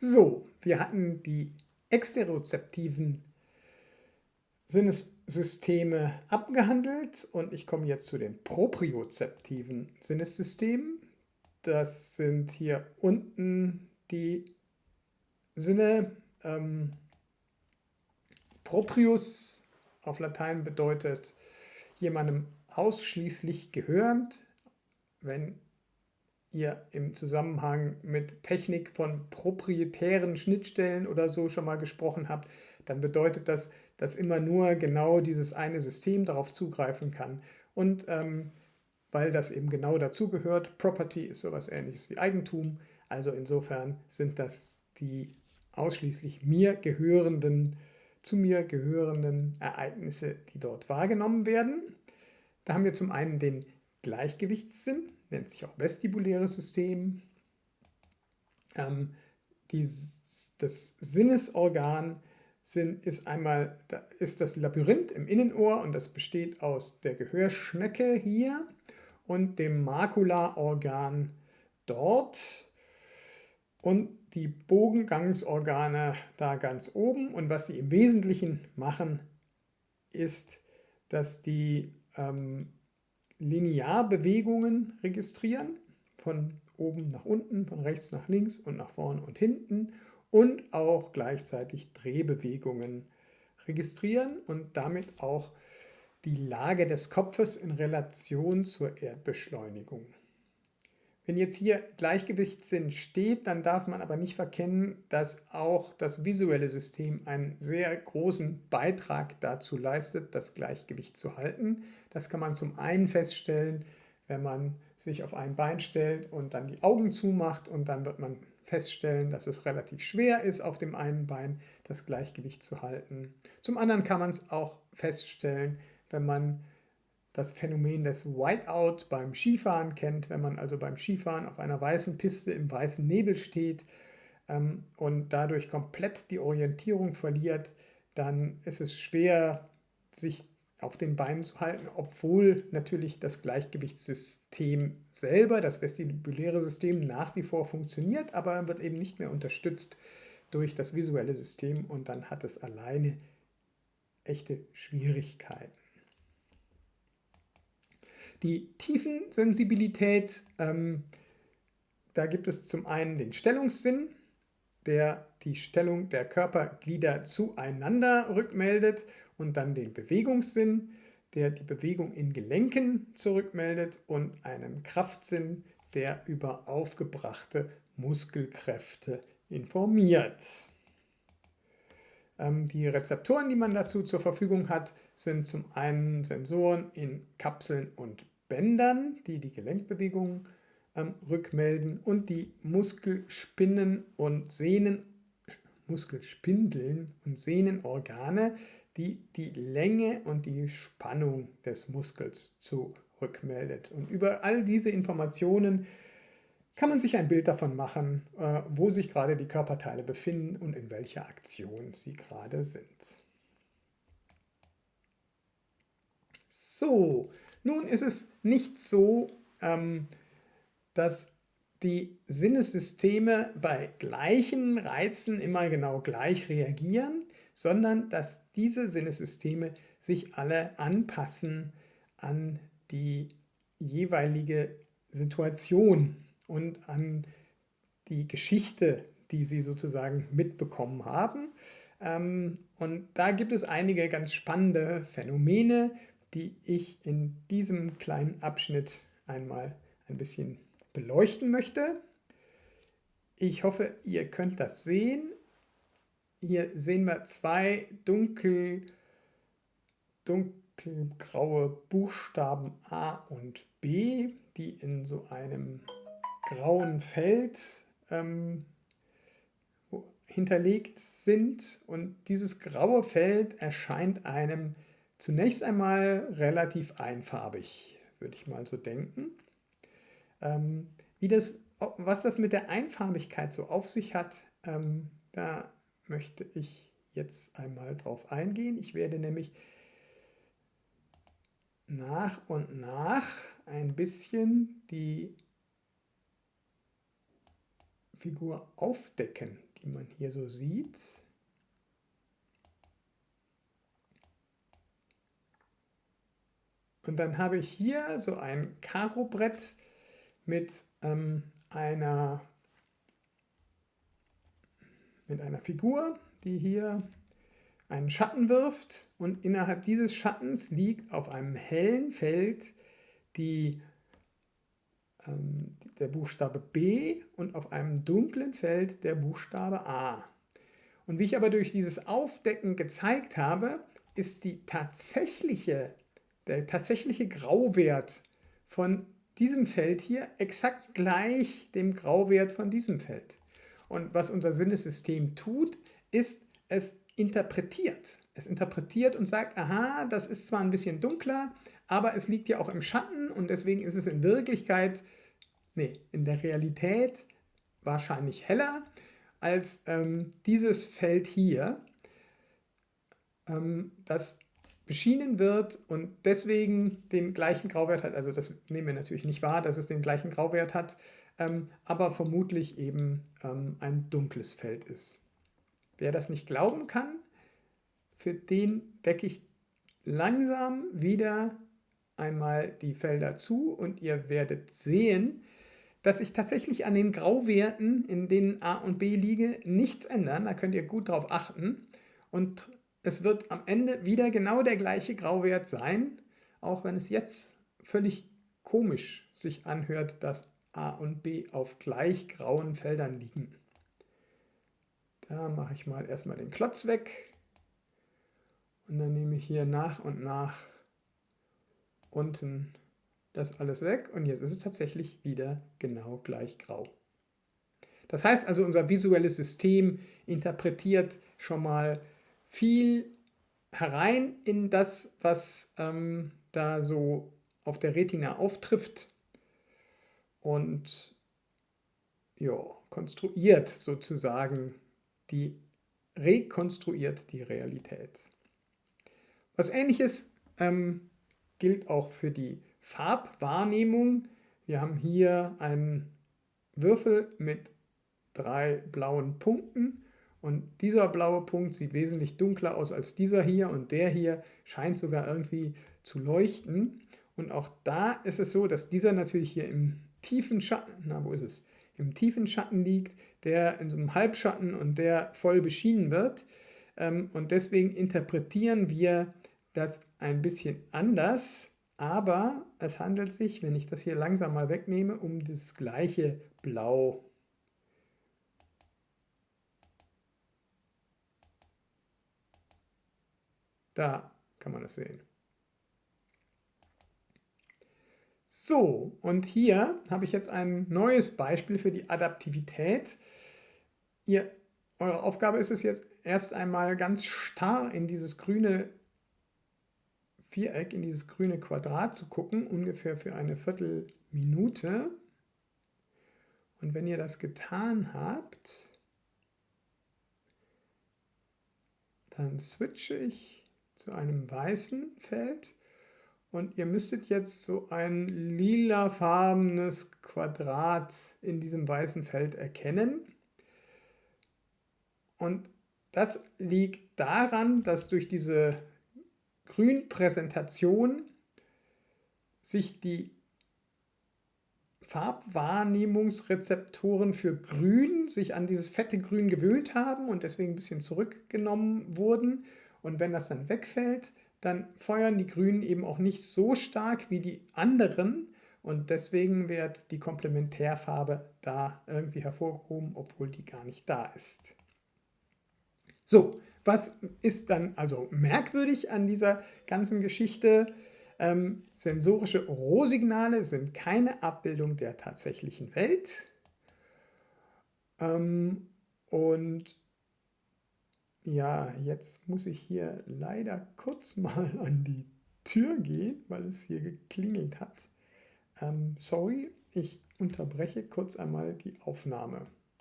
So, wir hatten die exterozeptiven Sinnessysteme abgehandelt und ich komme jetzt zu den propriozeptiven Sinnessystemen. Das sind hier unten die Sinne. Ähm, proprius auf Latein bedeutet jemandem ausschließlich gehörend. Wenn ihr im Zusammenhang mit Technik von proprietären Schnittstellen oder so schon mal gesprochen habt, dann bedeutet das, dass immer nur genau dieses eine System darauf zugreifen kann. Und ähm, weil das eben genau dazugehört, Property ist sowas ähnliches wie Eigentum, also insofern sind das die ausschließlich mir gehörenden, zu mir gehörenden Ereignisse, die dort wahrgenommen werden. Da haben wir zum einen den Gleichgewichtssinn, nennt sich auch vestibuläres System. Ähm, die, das Sinnesorgan sind, ist einmal ist das Labyrinth im Innenohr und das besteht aus der Gehörschnecke hier und dem Makulaorgan dort und die Bogengangsorgane da ganz oben. Und was sie im Wesentlichen machen, ist, dass die ähm, Linearbewegungen registrieren, von oben nach unten, von rechts nach links und nach vorn und hinten und auch gleichzeitig Drehbewegungen registrieren und damit auch die Lage des Kopfes in Relation zur Erdbeschleunigung. Wenn jetzt hier Gleichgewichtssinn steht, dann darf man aber nicht verkennen, dass auch das visuelle System einen sehr großen Beitrag dazu leistet, das Gleichgewicht zu halten. Das kann man zum einen feststellen, wenn man sich auf ein Bein stellt und dann die Augen zumacht und dann wird man feststellen, dass es relativ schwer ist, auf dem einen Bein das Gleichgewicht zu halten. Zum anderen kann man es auch feststellen, wenn man das Phänomen des Whiteout beim Skifahren kennt, wenn man also beim Skifahren auf einer weißen Piste im weißen Nebel steht ähm, und dadurch komplett die Orientierung verliert, dann ist es schwer, sich auf den Beinen zu halten, obwohl natürlich das Gleichgewichtssystem selber, das vestibuläre System nach wie vor funktioniert, aber wird eben nicht mehr unterstützt durch das visuelle System und dann hat es alleine echte Schwierigkeiten. Die Tiefensensibilität, ähm, da gibt es zum einen den Stellungssinn, der die Stellung der Körperglieder zueinander rückmeldet und dann den Bewegungssinn, der die Bewegung in Gelenken zurückmeldet und einen Kraftsinn, der über aufgebrachte Muskelkräfte informiert. Ähm, die Rezeptoren, die man dazu zur Verfügung hat, sind zum einen Sensoren in Kapseln und Bändern, die die Gelenkbewegungen ähm, rückmelden und die Muskelspinnen und Sehnen, Muskelspindeln und Sehnenorgane, die die Länge und die Spannung des Muskels zurückmeldet. Und über all diese Informationen kann man sich ein Bild davon machen, äh, wo sich gerade die Körperteile befinden und in welcher Aktion sie gerade sind. So, nun ist es nicht so, ähm, dass die Sinnessysteme bei gleichen Reizen immer genau gleich reagieren, sondern dass diese Sinnessysteme sich alle anpassen an die jeweilige Situation und an die Geschichte, die sie sozusagen mitbekommen haben. Ähm, und da gibt es einige ganz spannende Phänomene, die ich in diesem kleinen Abschnitt einmal ein bisschen beleuchten möchte. Ich hoffe, ihr könnt das sehen. Hier sehen wir zwei dunkel, dunkelgraue Buchstaben A und B, die in so einem grauen Feld ähm, hinterlegt sind. Und dieses graue Feld erscheint einem Zunächst einmal relativ einfarbig, würde ich mal so denken. Ähm, wie das, was das mit der Einfarbigkeit so auf sich hat, ähm, da möchte ich jetzt einmal drauf eingehen. Ich werde nämlich nach und nach ein bisschen die Figur aufdecken, die man hier so sieht. Und dann habe ich hier so ein Karo-Brett mit ähm, einer, mit einer Figur, die hier einen Schatten wirft und innerhalb dieses Schattens liegt auf einem hellen Feld die, ähm, der Buchstabe B und auf einem dunklen Feld der Buchstabe A. Und wie ich aber durch dieses Aufdecken gezeigt habe, ist die tatsächliche, der tatsächliche Grauwert von diesem Feld hier exakt gleich dem Grauwert von diesem Feld. Und was unser Sinnesystem tut, ist, es interpretiert. Es interpretiert und sagt, aha, das ist zwar ein bisschen dunkler, aber es liegt ja auch im Schatten und deswegen ist es in Wirklichkeit, nee, in der Realität wahrscheinlich heller als ähm, dieses Feld hier, ähm, das beschienen wird und deswegen den gleichen Grauwert hat. Also das nehmen wir natürlich nicht wahr, dass es den gleichen Grauwert hat, ähm, aber vermutlich eben ähm, ein dunkles Feld ist. Wer das nicht glauben kann, für den decke ich langsam wieder einmal die Felder zu und ihr werdet sehen, dass sich tatsächlich an den Grauwerten, in denen A und B liege, nichts ändern. Da könnt ihr gut drauf achten. Und es wird am Ende wieder genau der gleiche Grauwert sein, auch wenn es jetzt völlig komisch sich anhört, dass A und B auf gleich grauen Feldern liegen. Da mache ich mal erstmal den Klotz weg und dann nehme ich hier nach und nach unten das alles weg und jetzt ist es tatsächlich wieder genau gleich grau. Das heißt also, unser visuelles System interpretiert schon mal viel herein in das, was ähm, da so auf der Retina auftrifft und ja, konstruiert sozusagen die, rekonstruiert die Realität. Was ähnliches ähm, gilt auch für die Farbwahrnehmung. Wir haben hier einen Würfel mit drei blauen Punkten und dieser blaue Punkt sieht wesentlich dunkler aus als dieser hier und der hier scheint sogar irgendwie zu leuchten. Und auch da ist es so, dass dieser natürlich hier im tiefen Schatten, na wo ist es, im tiefen Schatten liegt, der in so einem Halbschatten und der voll beschienen wird. Ähm, und deswegen interpretieren wir das ein bisschen anders, aber es handelt sich, wenn ich das hier langsam mal wegnehme, um das gleiche Blau. Da kann man das sehen. So, und hier habe ich jetzt ein neues Beispiel für die Adaptivität. Ihr, eure Aufgabe ist es jetzt erst einmal ganz starr in dieses grüne Viereck, in dieses grüne Quadrat zu gucken, ungefähr für eine Viertelminute. Und wenn ihr das getan habt, dann switche ich zu einem weißen Feld und ihr müsstet jetzt so ein lilafarbenes Quadrat in diesem weißen Feld erkennen. Und das liegt daran, dass durch diese Grünpräsentation sich die Farbwahrnehmungsrezeptoren für Grün sich an dieses fette Grün gewöhnt haben und deswegen ein bisschen zurückgenommen wurden. Und wenn das dann wegfällt, dann feuern die Grünen eben auch nicht so stark wie die anderen und deswegen wird die Komplementärfarbe da irgendwie hervorgehoben, obwohl die gar nicht da ist. So, was ist dann also merkwürdig an dieser ganzen Geschichte? Ähm, sensorische Rohsignale sind keine Abbildung der tatsächlichen Welt. Ähm, und ja, jetzt muss ich hier leider kurz mal an die Tür gehen, weil es hier geklingelt hat. Ähm, sorry, ich unterbreche kurz einmal die Aufnahme.